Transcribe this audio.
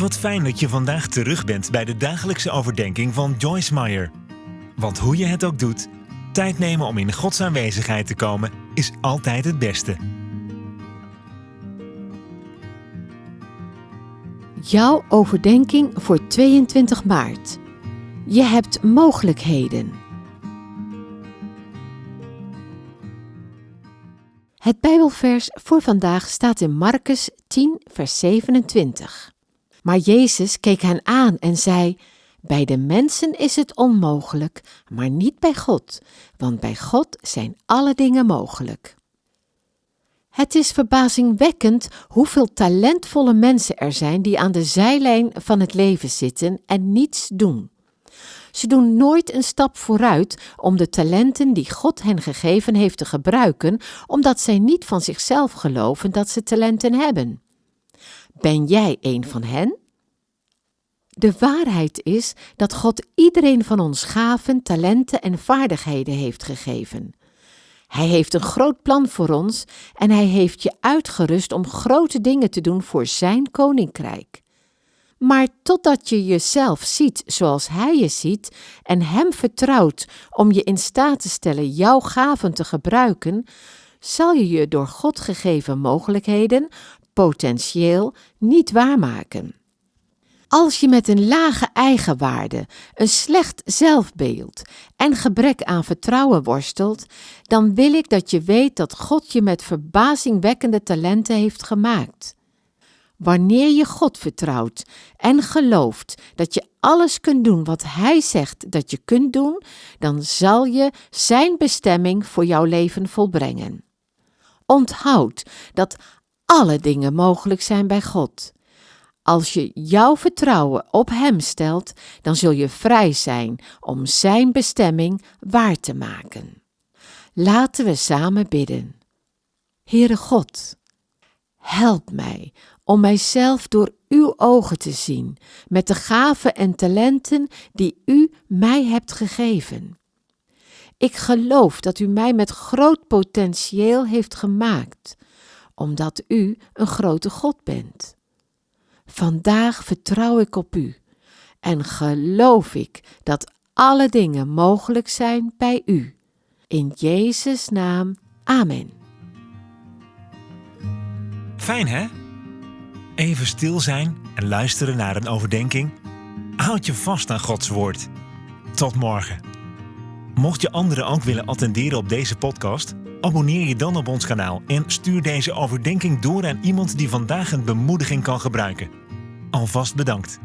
Wat fijn dat je vandaag terug bent bij de dagelijkse overdenking van Joyce Meyer. Want hoe je het ook doet, tijd nemen om in Gods aanwezigheid te komen is altijd het beste. Jouw overdenking voor 22 maart. Je hebt mogelijkheden. Het Bijbelvers voor vandaag staat in Marcus 10, vers 27. Maar Jezus keek hen aan en zei: Bij de mensen is het onmogelijk, maar niet bij God, want bij God zijn alle dingen mogelijk. Het is verbazingwekkend hoeveel talentvolle mensen er zijn die aan de zijlijn van het leven zitten en niets doen. Ze doen nooit een stap vooruit om de talenten die God hen gegeven heeft te gebruiken, omdat zij niet van zichzelf geloven dat ze talenten hebben. Ben jij een van hen? De waarheid is dat God iedereen van ons gaven, talenten en vaardigheden heeft gegeven. Hij heeft een groot plan voor ons en hij heeft je uitgerust om grote dingen te doen voor zijn koninkrijk. Maar totdat je jezelf ziet zoals hij je ziet en hem vertrouwt om je in staat te stellen jouw gaven te gebruiken, zal je je door God gegeven mogelijkheden, potentieel, niet waarmaken. Als je met een lage eigenwaarde, een slecht zelfbeeld en gebrek aan vertrouwen worstelt, dan wil ik dat je weet dat God je met verbazingwekkende talenten heeft gemaakt. Wanneer je God vertrouwt en gelooft dat je alles kunt doen wat Hij zegt dat je kunt doen, dan zal je Zijn bestemming voor jouw leven volbrengen. Onthoud dat alle dingen mogelijk zijn bij God. Als je jouw vertrouwen op Hem stelt, dan zul je vrij zijn om Zijn bestemming waar te maken. Laten we samen bidden. Heere God, help mij om mijzelf door Uw ogen te zien, met de gaven en talenten die U mij hebt gegeven. Ik geloof dat U mij met groot potentieel heeft gemaakt, omdat U een grote God bent. Vandaag vertrouw ik op U en geloof ik dat alle dingen mogelijk zijn bij U. In Jezus' naam, Amen. Fijn hè? Even stil zijn en luisteren naar een overdenking. Houd je vast aan Gods woord. Tot morgen. Mocht je anderen ook willen attenderen op deze podcast, abonneer je dan op ons kanaal en stuur deze overdenking door aan iemand die vandaag een bemoediging kan gebruiken. Alvast bedankt.